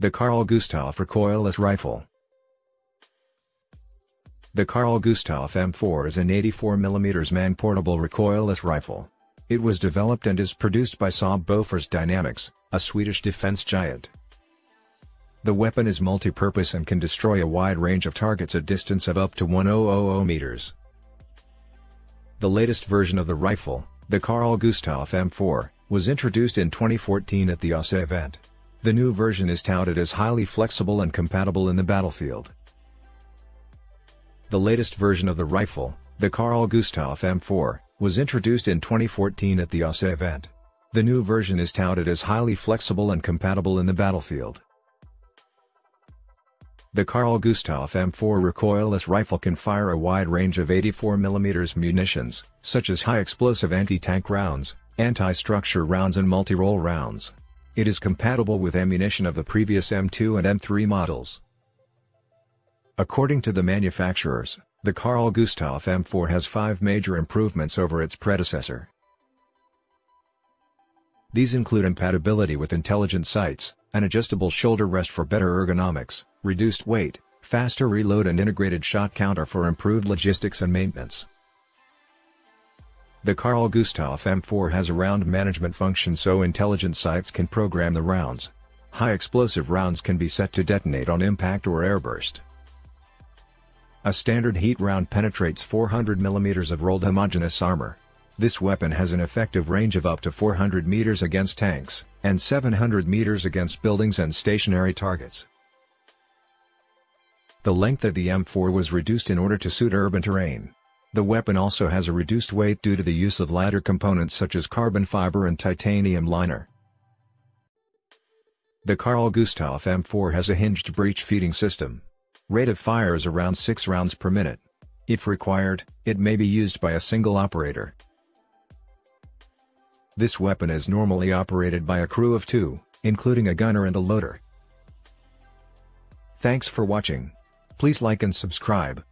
The Carl Gustaf recoilless rifle. The Carl Gustaf M4 is an 84mm man-portable recoilless rifle. It was developed and is produced by Saab Bofors Dynamics, a Swedish defense giant. The weapon is multi-purpose and can destroy a wide range of targets at distance of up to 1000 meters. The latest version of the rifle, the Carl Gustaf M4, was introduced in 2014 at the AUSA event. The new version is touted as highly flexible and compatible in the battlefield. The latest version of the rifle, the Carl Gustaf M4, was introduced in 2014 at the AUSA event. The new version is touted as highly flexible and compatible in the battlefield. The Carl Gustaf M4 recoilless rifle can fire a wide range of 84mm munitions, such as high-explosive anti-tank rounds, anti-structure rounds and multi-role rounds. It is compatible with ammunition of the previous M2 and M3 models. According to the manufacturers, the Carl Gustaf M4 has five major improvements over its predecessor. These include compatibility with intelligent sights, an adjustable shoulder rest for better ergonomics, reduced weight, faster reload and integrated shot counter for improved logistics and maintenance. The Carl Gustaf M4 has a round management function so intelligent sights can program the rounds. High explosive rounds can be set to detonate on impact or airburst. A standard heat round penetrates 400 mm of rolled homogeneous armor. This weapon has an effective range of up to 400 meters against tanks, and 700 meters against buildings and stationary targets. The length of the M4 was reduced in order to suit urban terrain. The weapon also has a reduced weight due to the use of lighter components such as carbon fiber and titanium liner. The Carl Gustaf M4 has a hinged breech feeding system. Rate of fire is around 6 rounds per minute. If required, it may be used by a single operator. This weapon is normally operated by a crew of two, including a gunner and a loader. Thanks for watching. Please like and subscribe.